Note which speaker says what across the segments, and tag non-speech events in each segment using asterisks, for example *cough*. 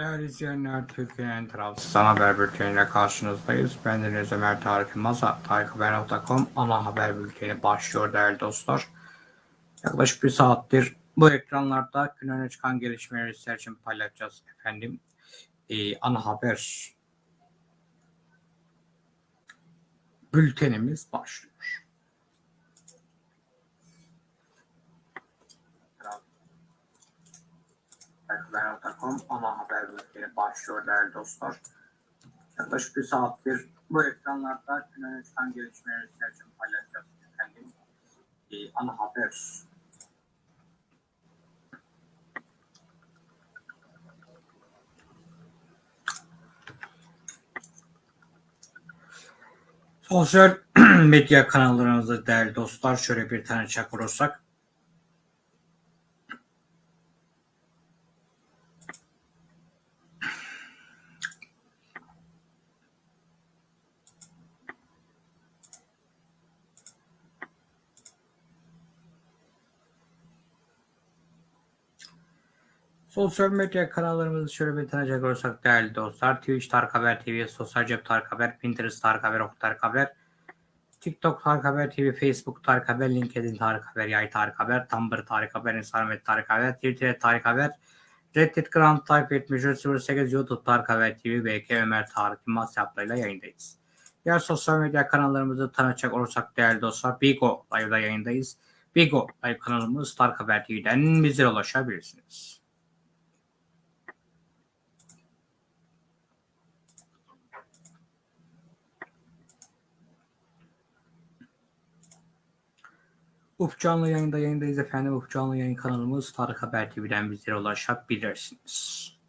Speaker 1: Değerli izleyenler, Türkiye'nin Trabzon haber bülteniyle karşınızdayız. Ben Deniz Ömer Tarık Yılmaz'a tarikhaber.com ana haber bülteni başlıyor değerli dostlar. Yaklaşık bir saattir bu ekranlarda gün öne çıkan gelişmeleri sizler için paylaşacağız efendim. Ee, ana haber bültenimiz başlıyor. Haber.com ana haber bülteni başlıyor değerli dostlar. Yaklaşık bir saattir bu ekranlarda gün öne çıkan gelişmeleri sizler için paylaşacağız efendim. Ee, ana haber Sosyal *clears throat* medya kanallarımızda değerli dostlar şöyle bir tane çak olursak. Sosyal medya kanallarımızı şöyle bir tanıcak olursak değerli dostlar. Twitch Tarık Haber TV, Sosyal Cep Tarık Haber, Pinterest Tarık Haber, Ok Tarık Haber, TikTok Tarık Haber TV, Facebook Tarık Haber, LinkedIn Tarık Haber, Yay Tarık Haber, Tumblr Tarık Haber, Instagram Tarık Haber, Twitter Tarık Haber, Reddit Grand Type 7308 YouTube Tarık Haber TV, BK Ömer Tarık Yılmaz hesaplarıyla yayındayız. Diğer sosyal medya kanallarımızı tanıtacak olursak değerli dostlar Bigo Live'da yayındayız. Bigo Live kanalımız Tarık Haber TV'den bize ulaşabilirsiniz. Uf canlı yayında yayındayız efendim. Uf canlı yayın kanalımız Tarık Haber TV'den bizlere ulaşabilirsiniz.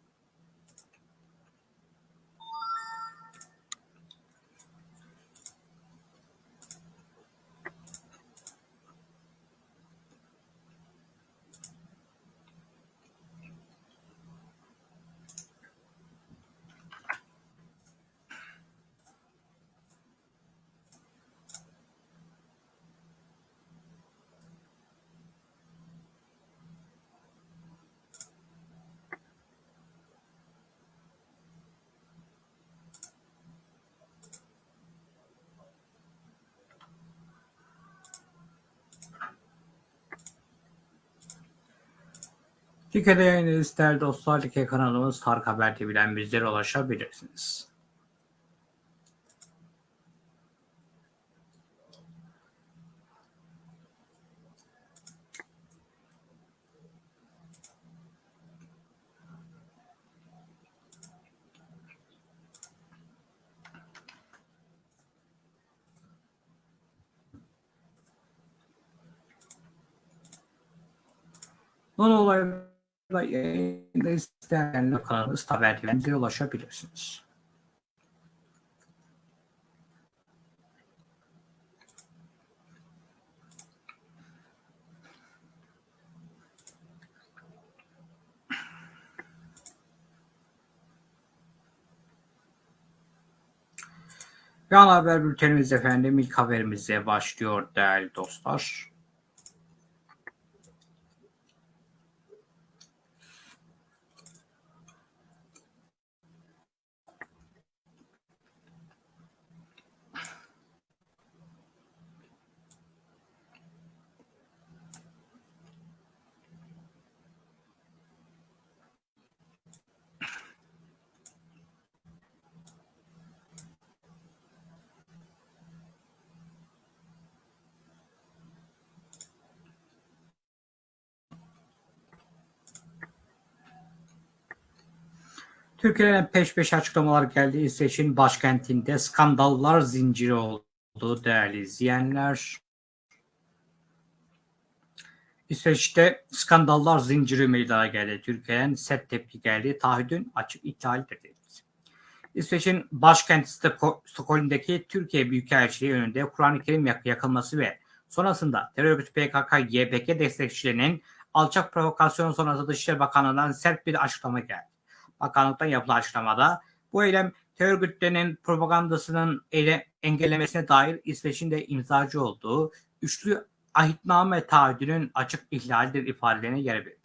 Speaker 1: Like'de yayındayız değerli dostlar. Like kanalımız Tarık Haber TV'den bizlere ulaşabilirsiniz. Son olayla yayında isteyenler kanalımız Haber TV'den bizlere ulaşabilirsiniz. Ve ana haber bültenimiz efendim ilk haberimize başlıyor değerli dostlar. Türkiye'den peş peşe açıklamalar geldi. İsveç'in başkentinde skandallar zinciri oldu değerli izleyenler. İsveç'te skandallar zinciri meydana geldi. Türkiye'den sert tepki geldi. Taahhüdün açık ihlalidir dedi. İsveç'in başkenti Stockholm'daki Türkiye Büyükelçiliği önünde Kur'an-ı Kerim yakılması ve sonrasında terör örgütü PKK-YPG destekçilerinin alçak provokasyon sonrası Dışişleri Bakanlığı'ndan sert bir açıklama geldi. Bakanlıktan yapılan açıklamada bu eylem terör örgütlerinin propagandasının ele engellemesine dair İsveç'in de imzacı olduğu üçlü ahitname taahhüdünün açık ihlalidir ifadelerine yer verildi.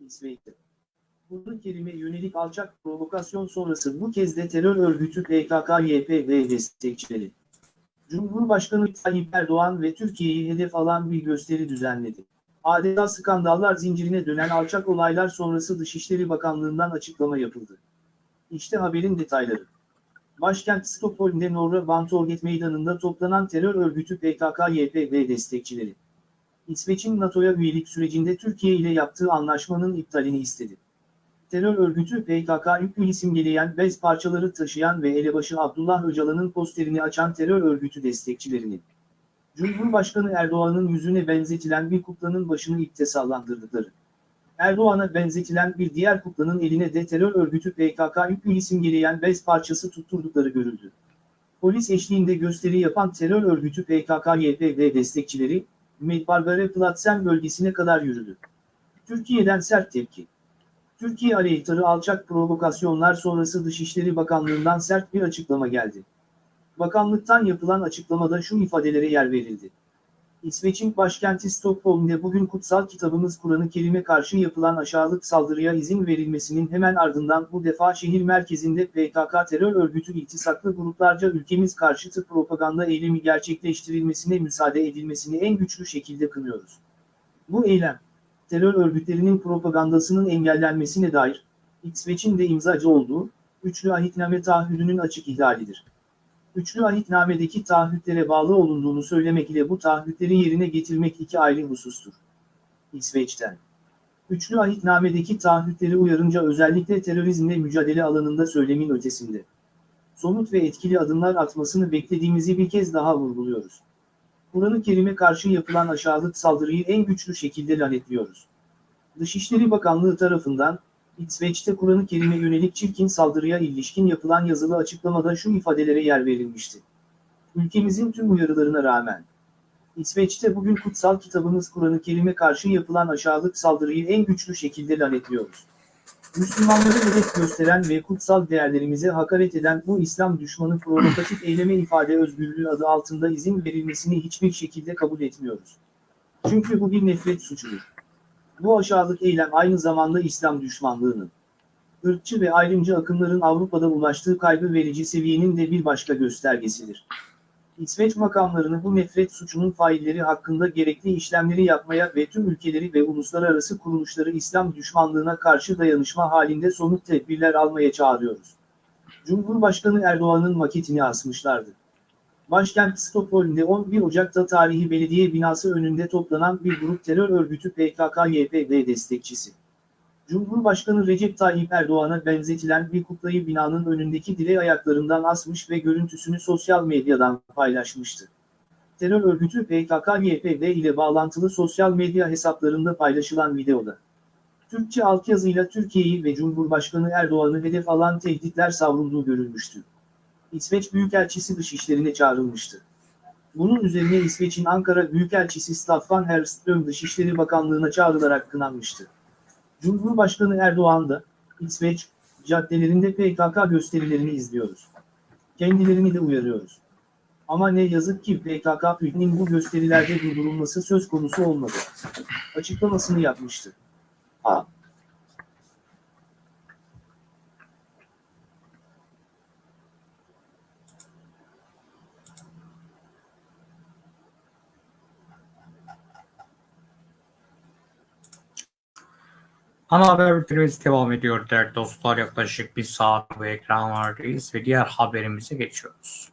Speaker 2: İsveç'te. Kur'an-ı Kerim'e yönelik alçak provokasyon sonrası bu kez de terör örgütü PKK-YPG destekçileri. Cumhurbaşkanı Tayyip Erdoğan ve Türkiye'yi hedef alan bir gösteri düzenledi. Adeta skandallar zincirine dönen alçak olaylar sonrası Dışişleri Bakanlığı'ndan açıklama yapıldı. İşte haberin detayları. Başkent Stockholm'de Norra Bantorget Meydanı'nda toplanan terör örgütü PKK-YPG destekçileri. İsveç'in NATO'ya üyelik sürecinde Türkiye ile yaptığı anlaşmanın iptalini istedi. Terör örgütü PKK yüklü simgeleyen bez parçaları taşıyan ve elebaşı Abdullah Öcalan'ın posterini açan terör örgütü destekçilerinin Cumhurbaşkanı Erdoğan'ın yüzüne benzetilen bir kuklanın başını ipte sallandırdıkları. Erdoğan'a benzetilen bir diğer kuklanın eline de terör örgütü PKK yüklü simgeleyen bez parçası tutturdukları görüldü. Polis eşliğinde gösteri yapan terör örgütü PKK-YPG destekçileri, Medbarbare Platsen bölgesine kadar yürüdü. Türkiye'den sert tepki. Türkiye aleyhtarı alçak provokasyonlar sonrası Dışişleri Bakanlığı'ndan sert bir açıklama geldi. Bakanlıktan yapılan açıklamada şu ifadelere yer verildi. İsveç'in başkenti Stockholm'de bugün kutsal kitabımız Kur'an-ı Kerim'e karşı yapılan aşağılık saldırıya izin verilmesinin hemen ardından bu defa şehir merkezinde PKK terör örgütü iltisaklı gruplarca ülkemiz karşıtı propaganda eylemi gerçekleştirilmesine müsaade edilmesini en güçlü şekilde kınıyoruz. Bu eylem, terör örgütlerinin propagandasının engellenmesine dair, İsveç'in de imzacı olduğu, üçlü ahitname taahhüdünün açık ihlalidir. Üçlü ahitnamedeki taahhütlere bağlı olunduğunu söylemek ile bu taahhütleri yerine getirmek iki ayrı husustur. İsveç'ten. Üçlü ahitnamedeki taahhütleri uyarınca özellikle terörizmle mücadele alanında söylemin ötesinde. Somut ve etkili adımlar atmasını beklediğimizi bir kez daha vurguluyoruz. Kur'an-ı Kerim'e karşı yapılan aşağılık saldırıyı en güçlü şekilde lanetliyoruz. Dışişleri Bakanlığı tarafından, İsveç'te Kur'an-ı Kerim'e yönelik çirkin saldırıya ilişkin yapılan yazılı açıklamada şu ifadelere yer verilmişti. Ülkemizin tüm uyarılarına rağmen, İsveç'te bugün kutsal kitabımız Kur'an-ı Kerim'e karşı yapılan aşağılık saldırıyı en güçlü şekilde lanetliyoruz. Müslümanları hedef gösteren ve kutsal değerlerimize hakaret eden bu İslam düşmanı provokatif eyleme ifade özgürlüğü adı altında izin verilmesini hiçbir şekilde kabul etmiyoruz. Çünkü bu bir nefret suçudur. Bu aşağılık eylem aynı zamanda İslam düşmanlığının, ırkçı ve ayrımcı akımların Avrupa'da ulaştığı kaygı verici seviyenin de bir başka göstergesidir. İsveç makamlarını bu nefret suçunun failleri hakkında gerekli işlemleri yapmaya ve tüm ülkeleri ve uluslararası kuruluşları İslam düşmanlığına karşı dayanışma halinde somut tedbirler almaya çağırıyoruz. Cumhurbaşkanı Erdoğan'ın maketini asmışlardı. Başkent Stockholm'de 11 Ocak'ta tarihi belediye binası önünde toplanan bir grup terör örgütü PKK-YPG destekçisi. Cumhurbaşkanı Recep Tayyip Erdoğan'a benzetilen bir kuklayı binanın önündeki dile ayaklarından asmış ve görüntüsünü sosyal medyadan paylaşmıştı. Terör örgütü PKK-YPG ile bağlantılı sosyal medya hesaplarında paylaşılan videoda. Türkçe altyazıyla Türkiye'yi ve Cumhurbaşkanı Erdoğan'ı hedef alan tehditler savrulduğu görülmüştü. İsveç Büyükelçisi dışişlerine çağrılmıştı. Bunun üzerine İsveç'in Ankara Büyükelçisi Staffan Herström Dışişleri Bakanlığı'na çağrılarak kınanmıştı. Cumhurbaşkanı Erdoğan da, İsveç, caddelerinde PKK gösterilerini izliyoruz. Kendilerini de uyarıyoruz. Ama ne yazık ki PKK-PYD'nin bu gösterilerde durdurulması söz konusu olmadı. Açıklamasını yapmıştı. A.
Speaker 1: Ana haber bültenimiz devam ediyor değerli dostlar. Yaklaşık bir saat bu ekranlardayız ve diğer haberimize geçiyoruz.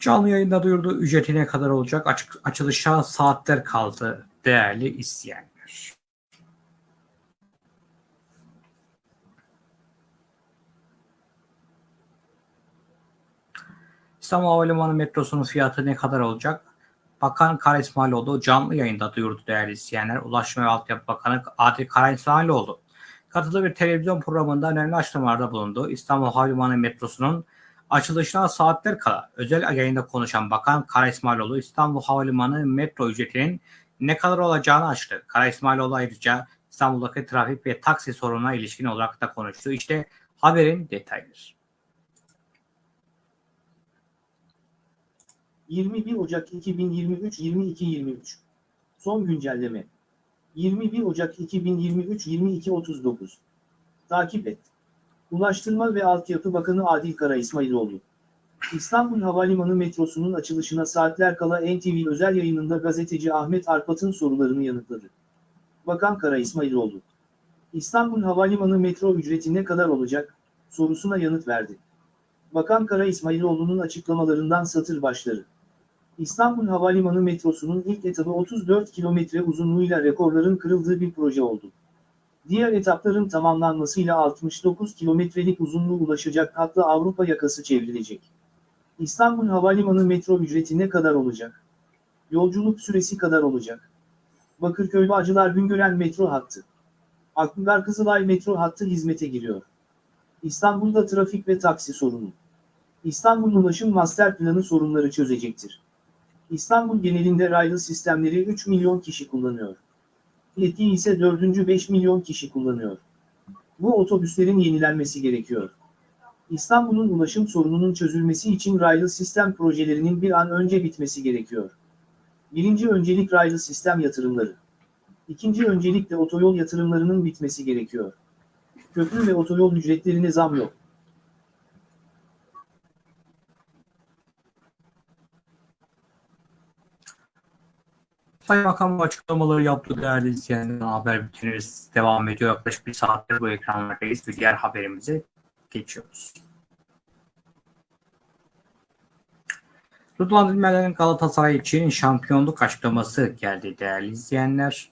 Speaker 1: Canlı yayında duyurduğu ücreti ne kadar olacak? Açık, açılışa saatler kaldı değerli isteyenler. İstanbul Havalimanı metrosunun fiyatı ne kadar olacak? Bakan Kara İsmailoğlu canlı yayında duyurdu değerli izleyenler. Ulaştırma ve Altyapı Bakanı Adil Kara İsmailoğlu katıldığı bir televizyon programında önemli açıklamalarda bulundu. İstanbul Havalimanı metrosunun açılışına saatler kala özel yayında konuşan Bakan Kara İsmailoğlu İstanbul Havalimanı metro ücretinin ne kadar olacağını açtı. Kara İsmailoğlu ayrıca İstanbul'daki trafik ve taksi sorununa ilişkin olarak da konuştu. İşte haberin detayları.
Speaker 2: 21 Ocak 2023 22.23 Son güncelleme 21 Ocak 2023 22.39 Takip et. Ulaştırma ve Altyapı Bakanı Adil Kara İsmailoğlu. İstanbul Havalimanı metrosunun açılışına saatler kala NTV özel yayınında gazeteci Ahmet Arpat'ın sorularını yanıtladı. Bakan Kara İsmailoğlu. İstanbul Havalimanı metro ücreti ne kadar olacak sorusuna yanıt verdi. Bakan Kara İsmailoğlu'nun açıklamalarından satır başları. İstanbul Havalimanı metrosunun ilk etabı 34 kilometre uzunluğuyla rekorların kırıldığı bir proje oldu. Diğer etapların tamamlanmasıyla 69 kilometrelik uzunluğu ulaşacak hatta Avrupa yakası çevrilecek. İstanbul Havalimanı metro ücreti ne kadar olacak? Yolculuk süresi kadar olacak. Bakırköy Bağcılar Güngören metro hattı. Akbular Kızılay metro hattı hizmete giriyor. İstanbul'da trafik ve taksi sorunu. İstanbul Ulaşım Master Planı sorunları çözecektir. İstanbul genelinde raylı sistemleri 3 milyon kişi kullanıyor. Yetki ise 4. 5 milyon kişi kullanıyor. Bu otobüslerin yenilenmesi gerekiyor. İstanbul'un ulaşım sorununun çözülmesi için raylı sistem projelerinin bir an önce bitmesi gerekiyor. Birinci öncelik raylı sistem yatırımları. İkinci öncelik de otoyol yatırımlarının bitmesi gerekiyor. Köprü ve otoyol ücretlerine zam yok.
Speaker 1: Bu açıklamaları yaptı değerli izleyenler. Haber bültenimiz devam ediyor. Yaklaşık bir saattir bu ekranlardayız. Bir diğer haberimize geçiyoruz. Rıdvan Dilmen'in Galatasaray için şampiyonluk açıklaması geldi değerli izleyenler.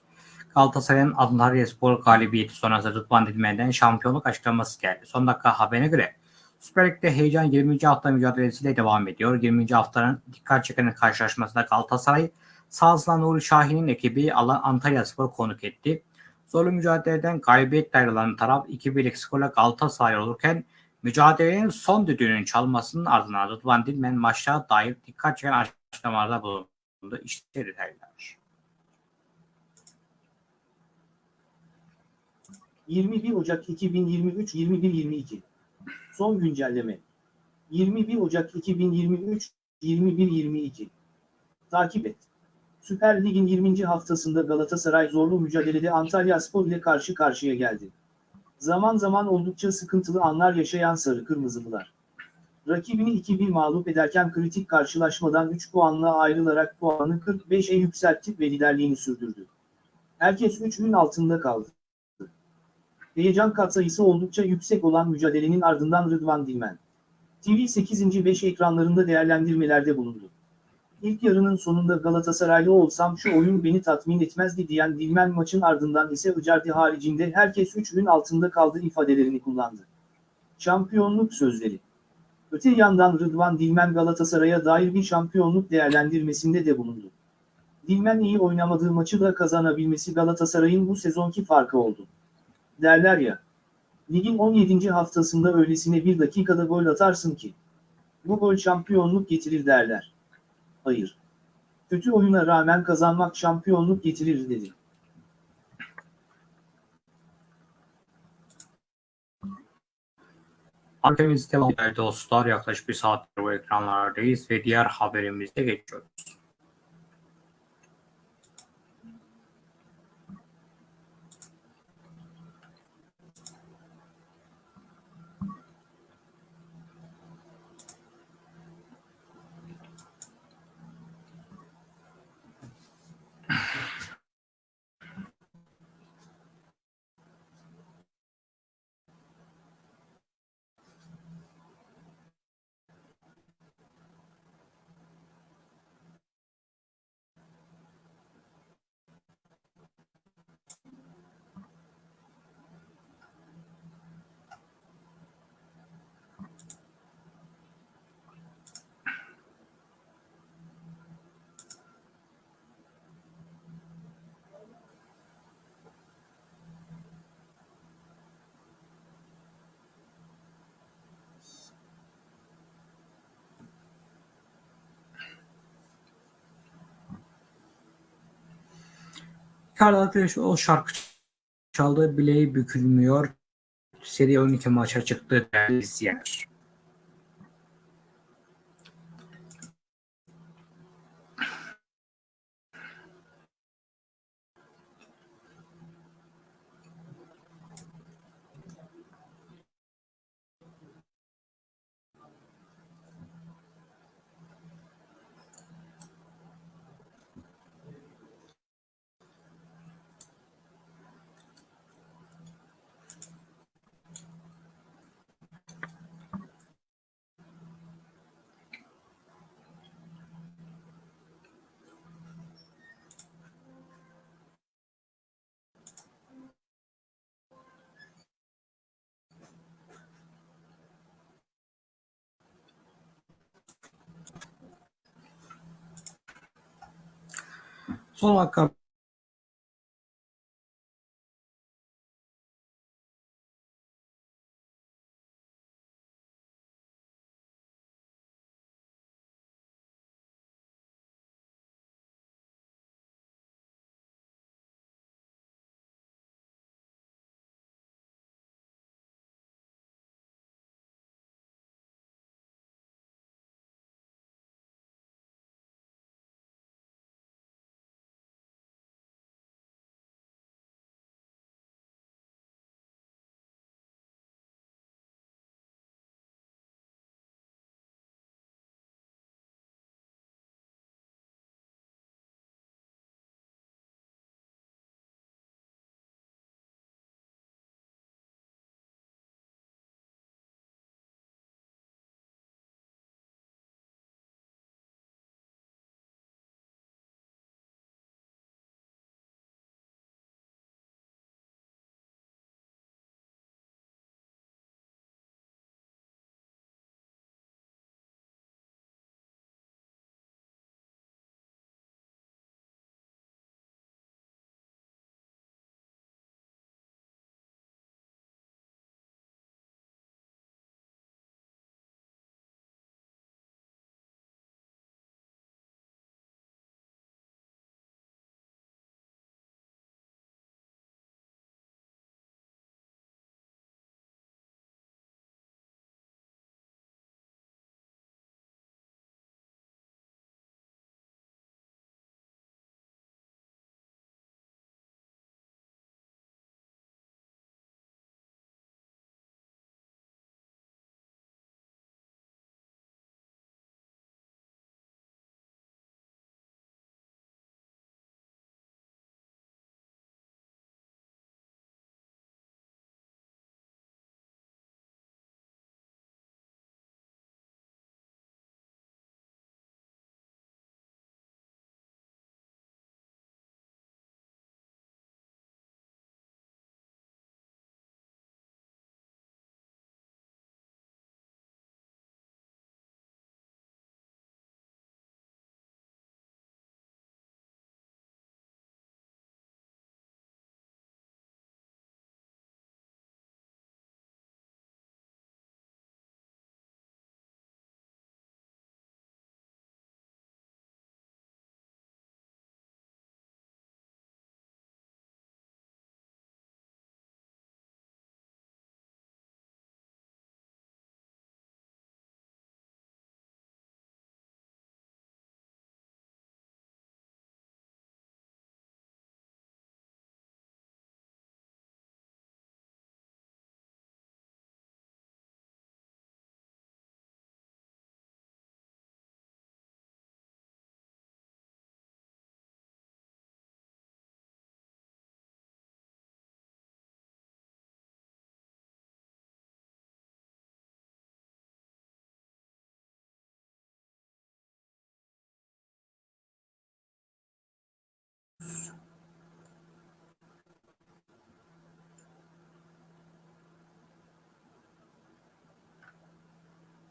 Speaker 1: Galatasaray'ın Antalyaspor galibiyeti sonrası Rıdvan Dilmen'den şampiyonluk açıklaması geldi. Son dakika haberine göre Süper Lig'de heyecan 20. hafta mücadelesiyle devam ediyor. 20. haftanın dikkat çeken karşılaşmasında Galatasaray Sazla Nuri Şahin'in ekibi alan Antalyaspor konuk etti. Zorlu mücadeleden galibiyetle ayrılan taraf 2-1'lik skorla Galatasaray olurken mücadelenin son düdüğünün çalmasının ardından Rıdvan Dilmen maçta dair dikkat çeken açıklamalarda bulundu. İşte detaylar.
Speaker 2: 21 Ocak 2023 21-22 Son güncelleme 21 Ocak 2023 21-22 Takip et. Süper Lig'in 20. haftasında Galatasaray zorlu mücadelede Antalyaspor ile karşı karşıya geldi. Zaman zaman oldukça sıkıntılı anlar yaşayan Sarı Kırmızılılar. Rakibini 2-1 mağlup ederken kritik karşılaşmadan 3 puanla ayrılarak puanı 45'e yükseltti ve liderliğini sürdürdü. Herkes 3'ün altında kaldı. Heyecan katsayısı oldukça yüksek olan mücadelenin ardından Rıdvan Dilmen. TV 8. 5 ekranlarında değerlendirmelerde bulundu. İlk yarının sonunda Galatasaraylı olsam şu oyun beni tatmin etmezdi diyen Dilmen maçın ardından ise Icardi haricinde herkes 3'ün altında kaldı ifadelerini kullandı. Şampiyonluk sözleri. Öte yandan Rıdvan Dilmen Galatasaray'a dair bir şampiyonluk değerlendirmesinde de bulundu. Dilmen iyi oynamadığı maçı da kazanabilmesi Galatasaray'ın bu sezonki farkı oldu. Derler ya. Ligin 17. haftasında öylesine bir dakikada gol atarsın ki. Bu gol şampiyonluk getirir derler. Hayır. Kötü oyuna rağmen kazanmak şampiyonluk getirir dedi.
Speaker 1: Haberimiz devam dostlar. Yaklaşık bir saattir bu ekranlardayız ve diğer haberimize geçiyoruz. Ricardo Ateş o şarkı çaldı, bileği bükülmüyor. Seri 12 maça çıktı değerli izleyenler. Son dakika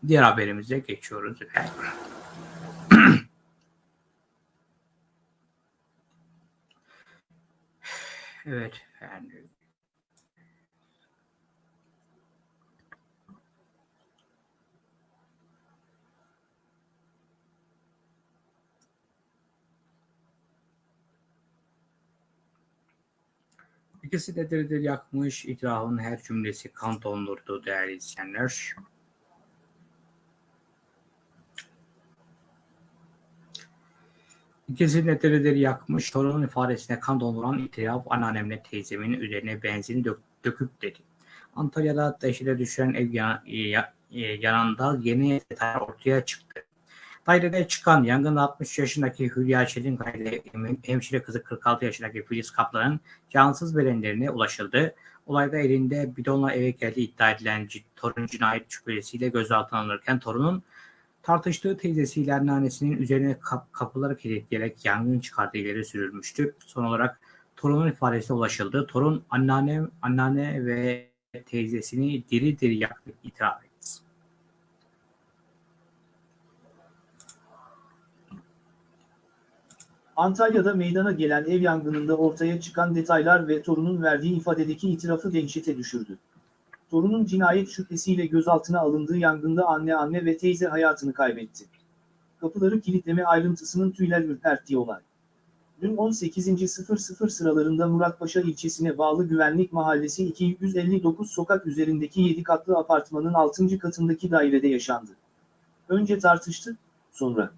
Speaker 1: Diğer haberimize geçiyoruz evet *clears throat* efendim. İkisi de diri yakmış, itirafın her cümlesi kan dondurdu değerli izleyenler. İkisi diri yakmış, torunun ifadesine kan donduran itiraf anneannemle teyzemin üzerine benzin dök, döküp dedi. Antalya'da dehşete düşüren ev yan, ya, yanında yeni detaylar ortaya çıktı. Dairede çıkan yangında 60 yaşındaki Hülya Çelinkaya ile hemşire kızı 46 yaşındaki Filiz Kaplan'ın cansız bedenlerine ulaşıldı. Olayda elinde bidonla eve geldiği iddia edilen torun cinayet şüphesiyle gözaltına alınırken torunun tartıştığı teyzesiyle anneannesinin üzerine kap kapıları kilitleyerek yangın çıkardığı ileri sürülmüştü. Son olarak torunun ifadesine ulaşıldı. Torun anneanne, anneanne ve teyzesini diri diri yaktı itiraf etti.
Speaker 2: Antalya'da meydana gelen ev yangınında ortaya çıkan detaylar ve torunun verdiği ifadedeki itirafı dehşete düşürdü. Torunun cinayet şüphesiyle gözaltına alındığı yangında anne anne ve teyze hayatını kaybetti. Kapıları kilitleme ayrıntısının tüyler ürperttiği olay. Dün 18.00 sıralarında Muratpaşa ilçesine bağlı Güvenlik Mahallesi 259 sokak üzerindeki 7 katlı apartmanın 6. katındaki dairede yaşandı. Önce tartıştı, sonra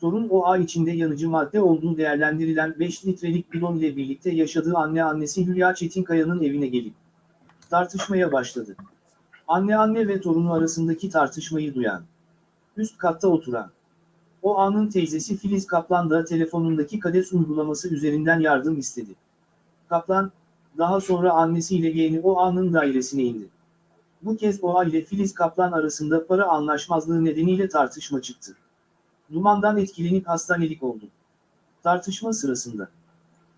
Speaker 2: Torun o ay içinde yanıcı madde olduğu değerlendirilen 5 litrelik bidon ile birlikte yaşadığı anne annesi Hülya Çetinkaya'nın evine gelip tartışmaya başladı. Anne anne ve torunu arasındaki tartışmayı duyan, üst katta oturan, o anın teyzesi Filiz Kaplan da telefonundaki kades uygulaması üzerinden yardım istedi. Kaplan, daha sonra annesiyle yeğeni o anın dairesine indi. Bu kez Oğa ile Filiz Kaplan arasında para anlaşmazlığı nedeniyle tartışma çıktı. Dumandan etkilenip hastanelik oldu. Tartışma sırasında.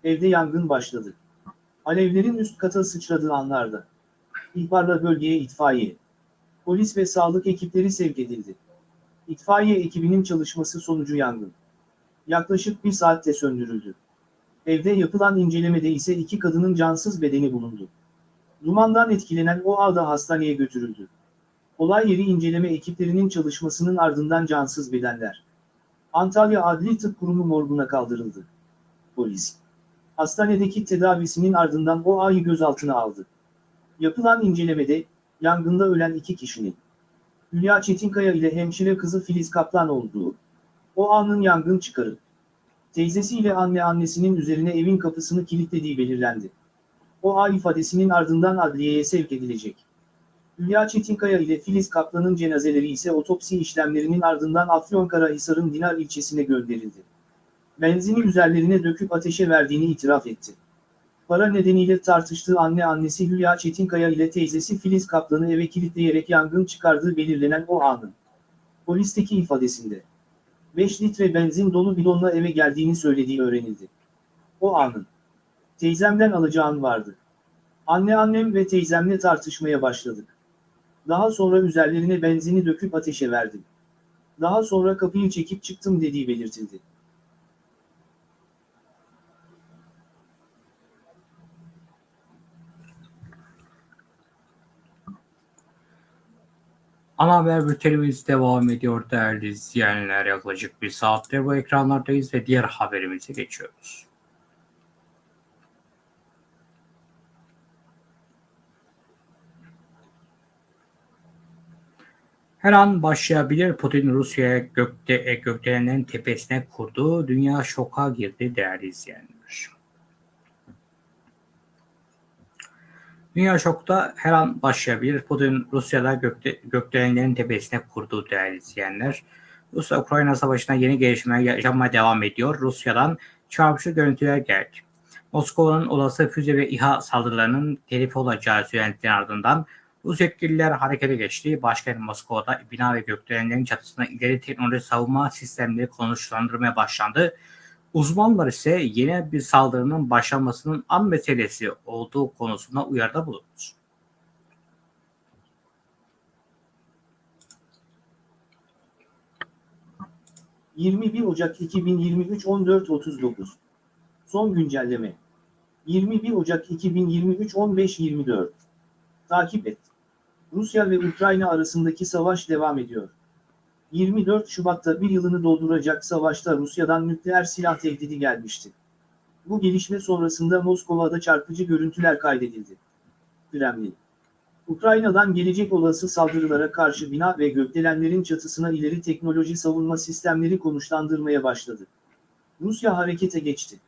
Speaker 2: Evde yangın başladı. Alevlerin üst kata sıçradığı anlarda. İhbarla bölgeye itfaiye. Polis ve sağlık ekipleri sevk edildi. İtfaiye ekibinin çalışması sonucu yangın. Yaklaşık bir saatte söndürüldü. Evde yapılan incelemede ise iki kadının cansız bedeni bulundu. Dumandan etkilenen o ağda hastaneye götürüldü. Olay yeri inceleme ekiplerinin çalışmasının ardından cansız bedenler. Antalya Adli Tıp Kurumu morguna kaldırıldı. Polis. Hastanedeki tedavisinin ardından o ayı gözaltına aldı. Yapılan incelemede, yangında ölen iki kişinin, Hülya Çetinkaya ile hemşire kızı Filiz Kaplan olduğu, o anın yangın çıkarıp, teyzesiyle anne annesinin üzerine evin kapısını kilitlediği belirlendi. O ay ifadesinin ardından adliyeye sevk edilecek. Hülya Çetinkaya ile Filiz Kaplan'ın cenazeleri ise otopsi işlemlerinin ardından Afyonkarahisar'ın Dinar ilçesine gönderildi. Benzini üzerlerine döküp ateşe verdiğini itiraf etti. Para nedeniyle tartıştığı anne annesi Hülya Çetinkaya ile teyzesi Filiz Kaplan'ı eve kilitleyerek yangın çıkardığı belirlenen o anın. Polisteki ifadesinde 5 litre benzin dolu bidonla eve geldiğini söylediği öğrenildi. O anın. Teyzemden alacağın vardı. Anne annem ve teyzemle tartışmaya başladık. Daha sonra üzerlerine benzini döküp ateşe verdim. Daha sonra kapıyı çekip çıktım dediği belirtildi.
Speaker 1: Ana haber bültenimiz devam ediyor değerli izleyenler. Yaklaşık bir saattir bu ekranlardayız ve diğer haberimize geçiyoruz. Her an başlayabilir Putin Rusya'ya gökte, gökdelenlerin tepesine kurduğu dünya şoka girdi değerli izleyenler. Dünya şokta her an başlayabilir. Putin Rusya'da gökte, gökdelenlerin tepesine kurduğu değerli izleyenler. Rusya-Ukrayna savaşına yeni gelişmeler yaşanmaya devam ediyor. Rusya'dan çarpıcı görüntüler geldi. Moskova'nın olası füze ve İHA saldırılarının telif olacağı söylentilerin ardından Rus yetkililer harekete geçti. Başkent Moskova'da bina ve gökdelenlerin çatısına ileri teknoloji savunma sistemleri konuşlandırmaya başlandı. Uzmanlar ise yeni bir saldırının başlamasının an meselesi olduğu konusunda uyarıda bulundu.
Speaker 2: ...21 Ocak 2023 14.39 Son güncelleme 21 Ocak 2023 15.24 Takip et. Rusya ve Ukrayna arasındaki savaş devam ediyor. 24 Şubat'ta bir yılını dolduracak savaşta Rusya'dan nükleer silah tehdidi gelmişti. Bu gelişme sonrasında Moskova'da çarpıcı görüntüler kaydedildi. Kremlin Ukrayna'dan gelecek olası saldırılara karşı bina ve gökdelenlerin çatısına ileri teknoloji savunma sistemleri konuşlandırmaya başladı. Rusya harekete geçti.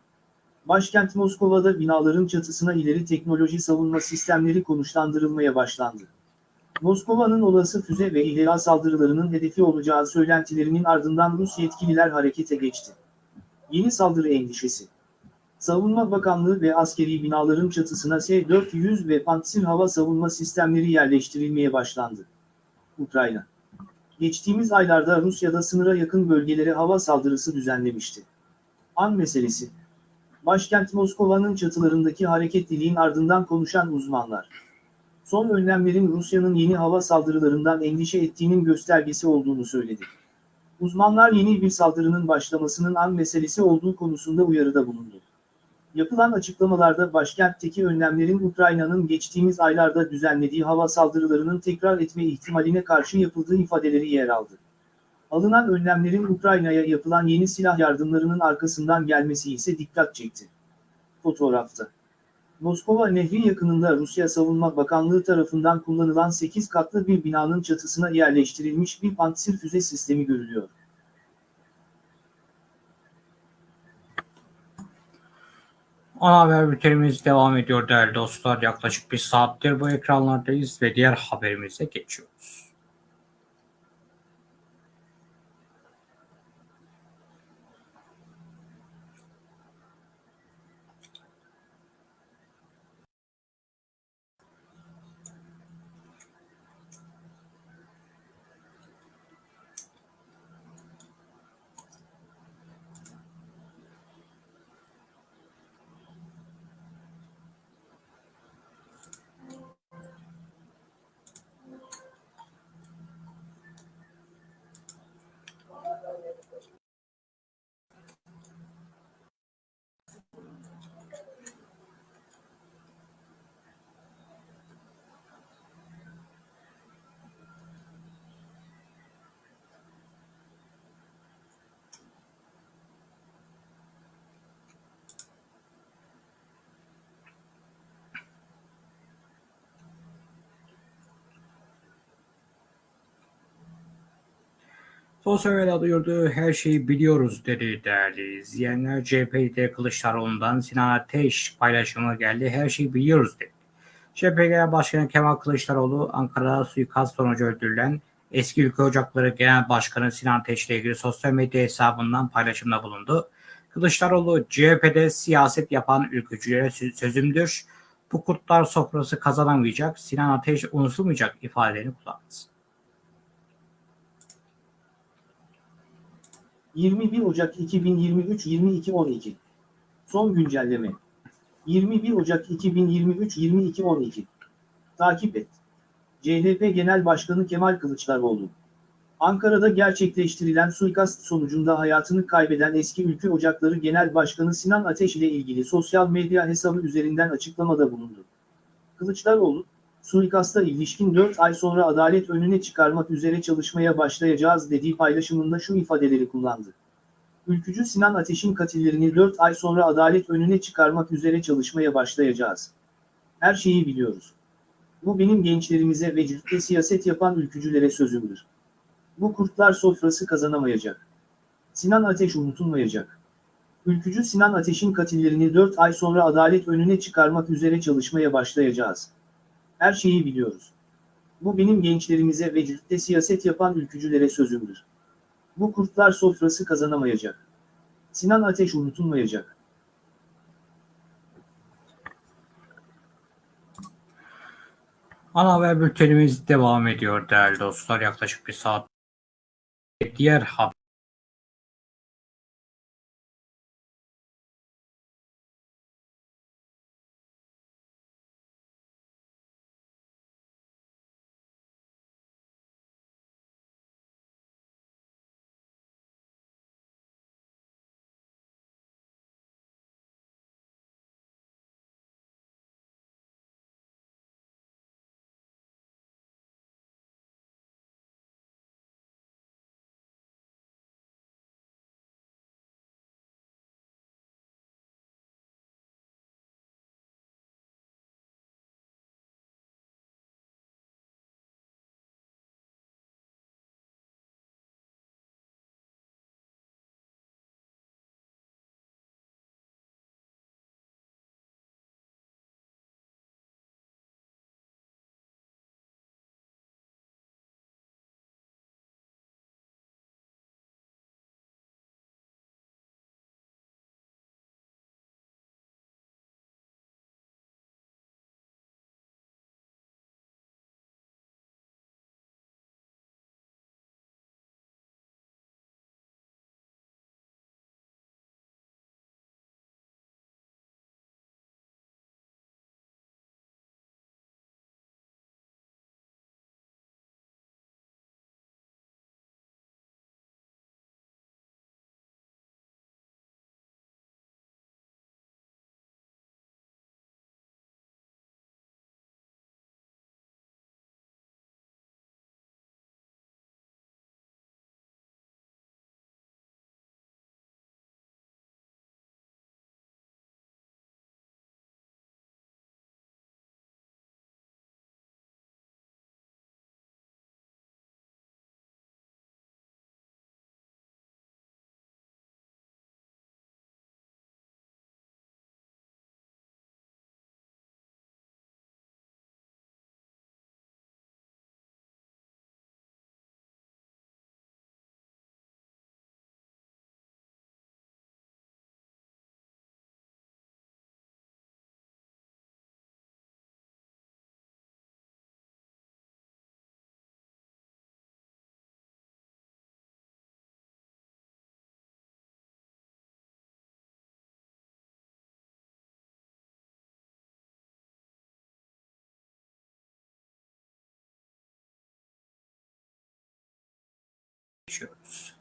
Speaker 2: Başkent Moskova'da binaların çatısına ileri teknoloji savunma sistemleri konuşlandırılmaya başlandı. Moskova'nın olası füze ve İHA saldırılarının hedefi olacağı söylentilerinin ardından Rus yetkililer harekete geçti. Yeni saldırı endişesi. Savunma Bakanlığı ve askeri binaların çatısına S-400 ve Pantsir hava savunma sistemleri yerleştirilmeye başlandı. Ukrayna. Geçtiğimiz aylarda Rusya'da sınıra yakın bölgelere hava saldırısı düzenlemişti. An meselesi. Başkent Moskova'nın çatılarındaki hareketliliğin ardından konuşan uzmanlar. Son önlemlerin Rusya'nın yeni hava saldırılarından endişe ettiğinin göstergesi olduğunu söyledi. Uzmanlar yeni bir saldırının başlamasının an meselesi olduğu konusunda uyarıda bulundu. Yapılan açıklamalarda başkentteki önlemlerin Ukrayna'nın geçtiğimiz aylarda düzenlediği hava saldırılarının tekrar etme ihtimaline karşı yapıldığı ifadeleri yer aldı. Alınan önlemlerin Ukrayna'ya yapılan yeni silah yardımlarının arkasından gelmesi ise dikkat çekti. Fotoğrafta. Moskova Nehri yakınında Rusya Savunma Bakanlığı tarafından kullanılan 8 katlı bir binanın çatısına yerleştirilmiş bir pantsir füze sistemi görülüyor.
Speaker 1: Ana haber bültenimiz devam ediyor değerli dostlar. Yaklaşık bir saattir bu ekranlardayız ve diğer haberimize geçiyoruz. Sosyal medyada duyurduğu her şeyi biliyoruz dedi değerli izleyenler. CHP'de Kılıçdaroğlu'ndan Sinan Ateş paylaşımı geldi. Her şeyi biliyoruz dedi. CHP Genel Başkanı Kemal Kılıçdaroğlu Ankara'da suikast sonucu öldürülen eski Ülke Ocakları Genel Başkanı Sinan Ateş ile ilgili sosyal medya hesabından paylaşımda bulundu. Kılıçdaroğlu CHP'de siyaset yapan ülkücülere sözümdür. Bu kurtlar sofrası kazanamayacak, Sinan Ateş unutulmayacak ifadelerini kullandı.
Speaker 2: 21 Ocak 2023 22.12 Son güncelleme 21 Ocak 2023 22.12 Takip et. CHP Genel Başkanı Kemal Kılıçdaroğlu Ankara'da gerçekleştirilen suikast sonucunda hayatını kaybeden eski Ülke Ocakları Genel Başkanı Sinan Ateş ile ilgili sosyal medya hesabı üzerinden açıklamada bulundu. Kılıçdaroğlu, suikasta ilişkin 4 ay sonra adalet önüne çıkarmak üzere çalışmaya başlayacağız dediği paylaşımında şu ifadeleri kullandı. Ülkücü Sinan Ateş'in katillerini 4 ay sonra adalet önüne çıkarmak üzere çalışmaya başlayacağız. Her şeyi biliyoruz. Bu benim gençlerimize ve ciddi siyaset yapan ülkücülere sözümdür. Bu kurtlar sofrası kazanamayacak. Sinan Ateş unutulmayacak. Ülkücü Sinan Ateş'in katillerini 4 ay sonra adalet önüne çıkarmak üzere çalışmaya başlayacağız. Her şeyi biliyoruz. Bu benim gençlerimize ve ciddi siyaset yapan ülkücülere sözümdür. Bu kurtlar sofrası kazanamayacak. Sinan Ateş unutulmayacak.
Speaker 1: Ana haber bültenimiz devam ediyor değerli dostlar. Yaklaşık bir saat. Diğer haber geçiyoruz.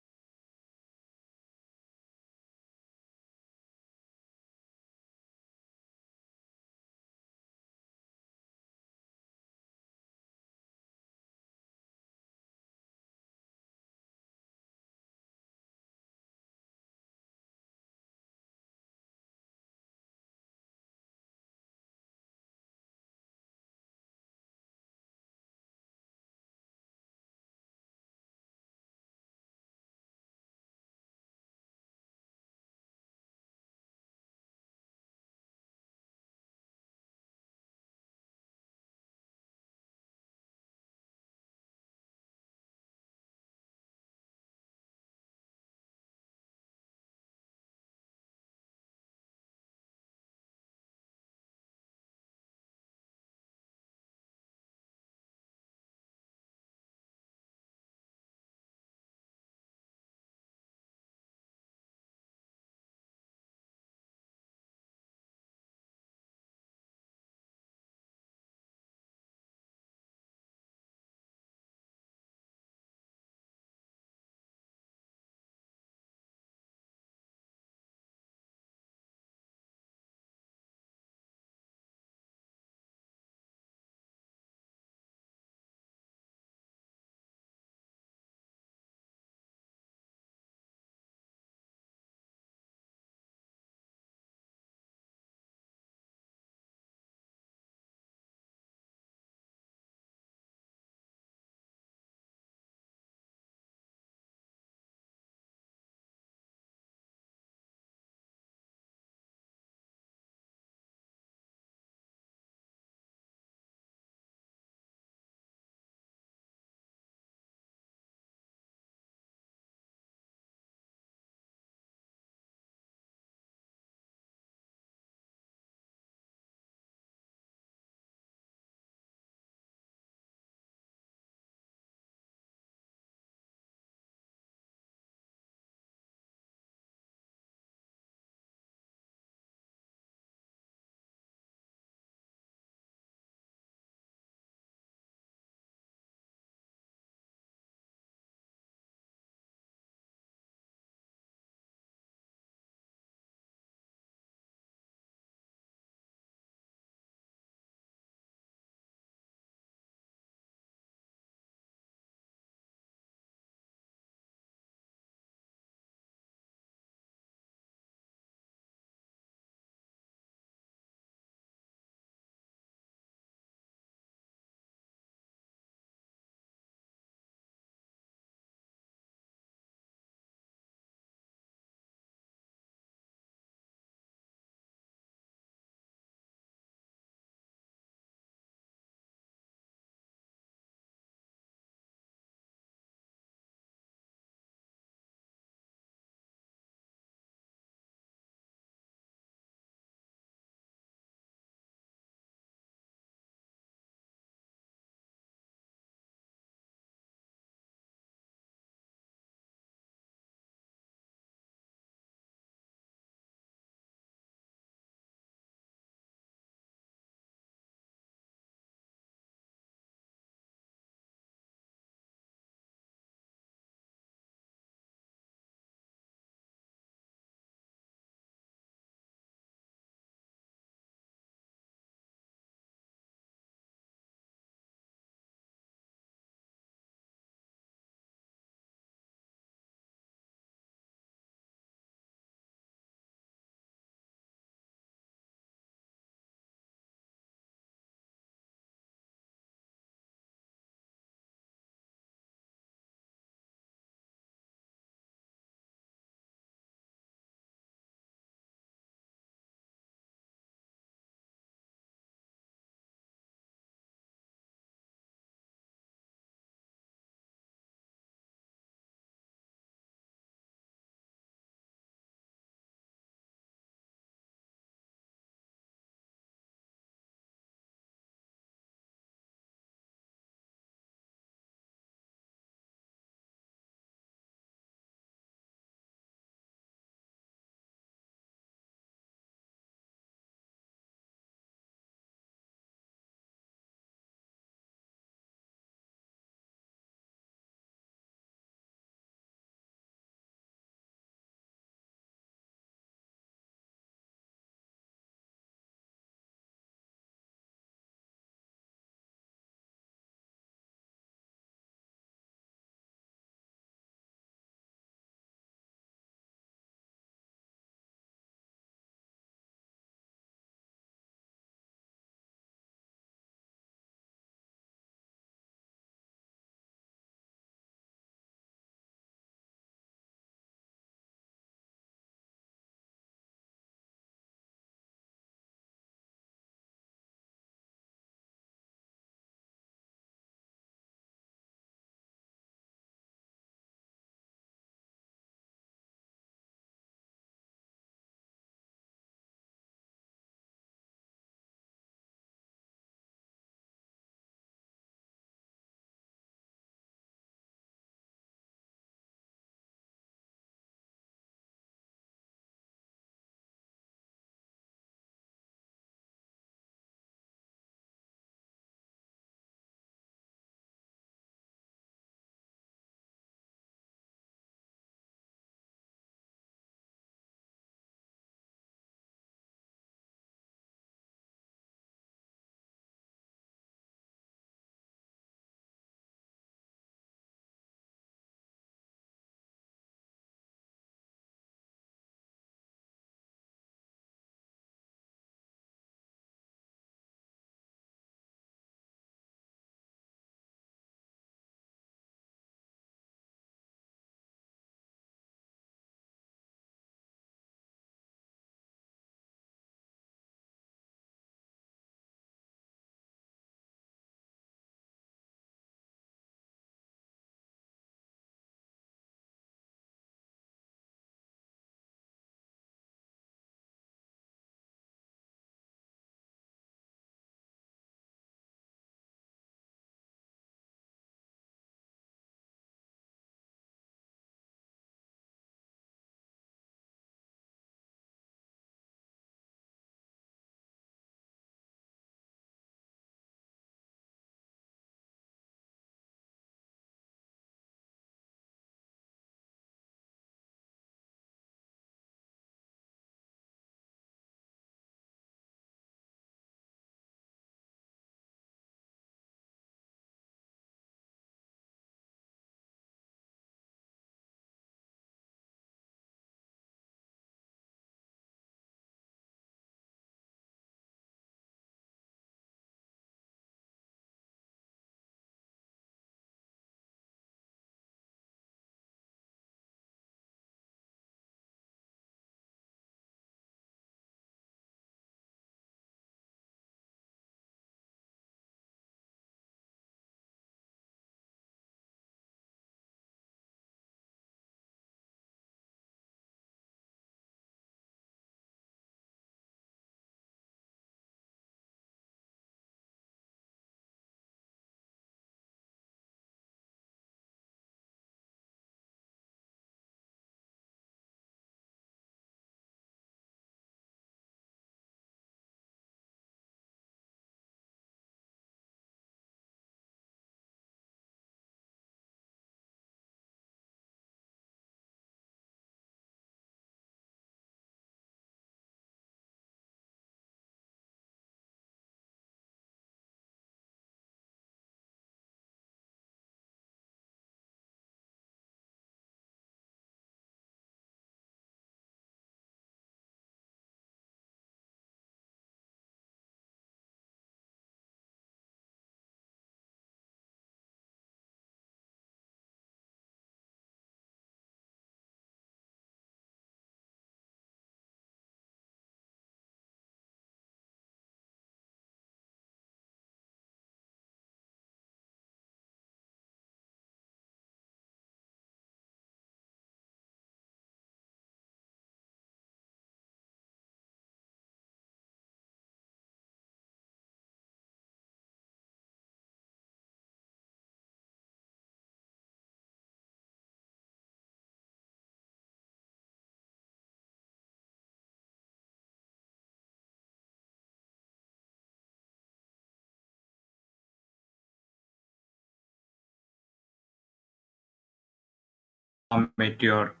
Speaker 1: Ediyor.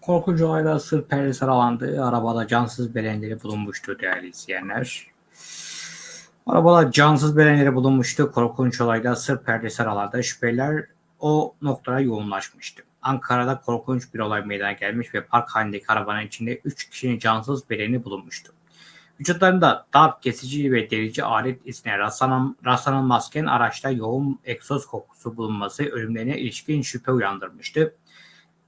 Speaker 1: Korkunç olayda sır perdesi aralandı. Arabada cansız bedenleri bulunmuştu değerli izleyenler. Arabada cansız bedenleri bulunmuştu. Korkunç olayda sır perdesi aralandı. Şüpheliler o noktada yoğunlaşmıştı. Ankara'da korkunç bir olay meydana gelmiş ve park halindeki arabanın içinde 3 kişinin cansız bedeni bulunmuştu. Vücutlarında darp kesici ve delici alet izine rastlanan, rastlanılmazken araçta yoğun egzoz kokusu bulunması ölümlerine ilişkin şüphe uyandırmıştı.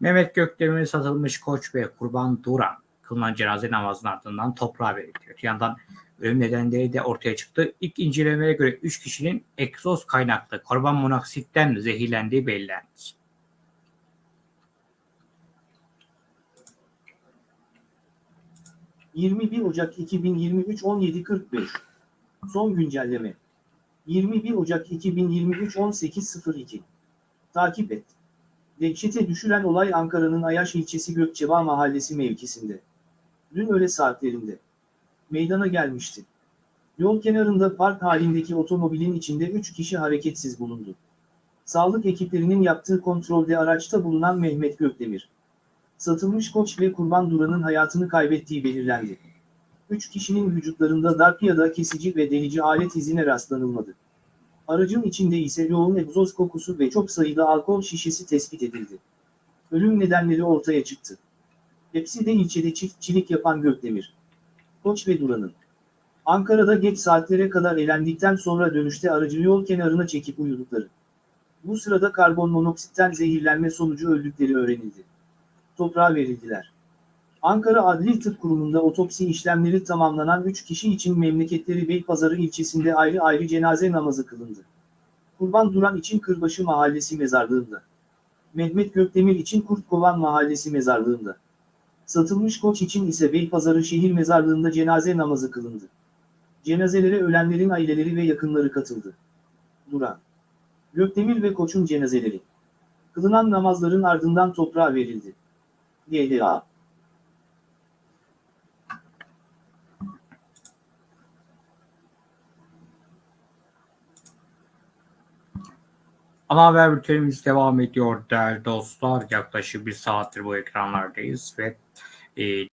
Speaker 1: Mehmet Gökdemir'in satılmış koç ve kurban Duran kılınan cenaze namazının ardından toprağa verildi. Öte yandan ölüm nedenleri de ortaya çıktı. İlk incelemelere göre 3 kişinin egzoz kaynaklı karbon monoksitten zehirlendiği belirlendi.
Speaker 2: ...21 Ocak 2023 17.45 Son güncelleme 21 Ocak 2023 18.02 Takip et. Dehşete düşüren olay Ankara'nın Ayaş ilçesi Gökçeba mahallesi mevkisinde. Dün öğle saatlerinde. Meydana gelmişti. Yol kenarında park halindeki otomobilin içinde 3 kişi hareketsiz bulundu. Sağlık ekiplerinin yaptığı kontrolde araçta bulunan Mehmet Gökdemir. Satılmış koç ve kurban duranın hayatını kaybettiği belirlendi. 3 kişinin vücutlarında darp ya da kesici ve delici alet izine rastlanılmadı. Aracın içinde ise yoğun egzoz kokusu ve çok sayıda alkol şişesi tespit edildi. Ölüm nedenleri ortaya çıktı. Hepsi de ilçede çiftçilik yapan Gökdemir. Koç ve Duran'ın. Ankara'da geç saatlere kadar eğlendikten sonra dönüşte aracı yol kenarına çekip uyudukları. Bu sırada karbon monoksitten zehirlenme sonucu öldükleri öğrenildi. Toprağa verildiler. Ankara Adli Tıp Kurumu'nda otopsi işlemleri tamamlanan 3 kişi için memleketleri Beypazarı ilçesinde ayrı ayrı cenaze namazı kılındı. Kurban Duran için Kırbaşı Mahallesi mezarlığında. Mehmet Gökdemir için Kurtkovan Mahallesi mezarlığında. Satılmış koç için ise Beypazarı şehir mezarlığında cenaze namazı kılındı. Cenazelere ölenlerin aileleri ve yakınları katıldı. Duran, Gökdemir ve Koç'un cenazeleri. Kılınan namazların ardından toprağa verildi. GDA
Speaker 1: Ana haber bültenimiz devam ediyor değerli dostlar. Yaklaşık bir saattir bu ekranlardayız ve e,